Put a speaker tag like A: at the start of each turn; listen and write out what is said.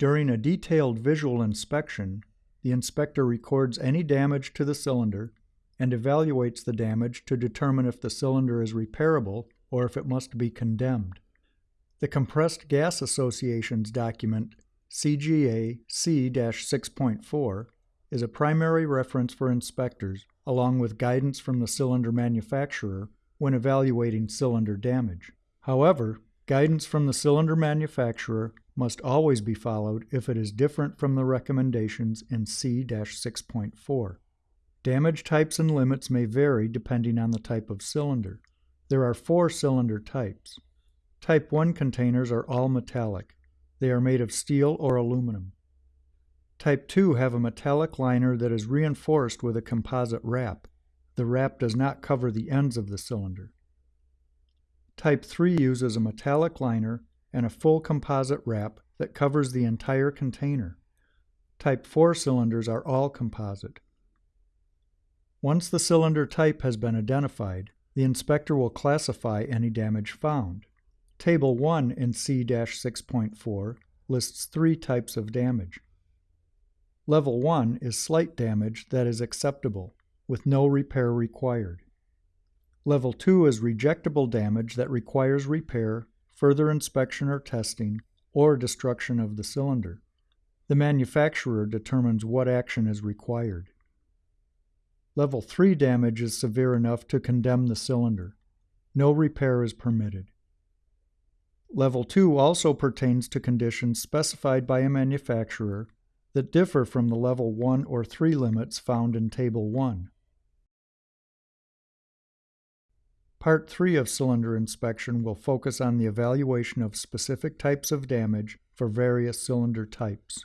A: During a detailed visual inspection, the inspector records any damage to the cylinder and evaluates the damage to determine if the cylinder is repairable or if it must be condemned. The Compressed Gas Association's document CGA C-6.4 is a primary reference for inspectors along with guidance from the cylinder manufacturer when evaluating cylinder damage. However, guidance from the cylinder manufacturer must always be followed if it is different from the recommendations in C-6.4. Damage types and limits may vary depending on the type of cylinder. There are four cylinder types. Type 1 containers are all metallic. They are made of steel or aluminum. Type 2 have a metallic liner that is reinforced with a composite wrap. The wrap does not cover the ends of the cylinder. Type 3 uses a metallic liner and a full composite wrap that covers the entire container. Type 4 cylinders are all composite. Once the cylinder type has been identified, the inspector will classify any damage found. Table 1 in C-6.4 lists three types of damage. Level 1 is slight damage that is acceptable, with no repair required. Level 2 is rejectable damage that requires repair, further inspection or testing, or destruction of the cylinder. The manufacturer determines what action is required. Level 3 damage is severe enough to condemn the cylinder. No repair is permitted. Level 2 also pertains to conditions specified by a manufacturer that differ from the Level 1 or 3 limits found in Table 1. Part 3 of cylinder inspection will focus on the evaluation of specific types of damage for various cylinder types.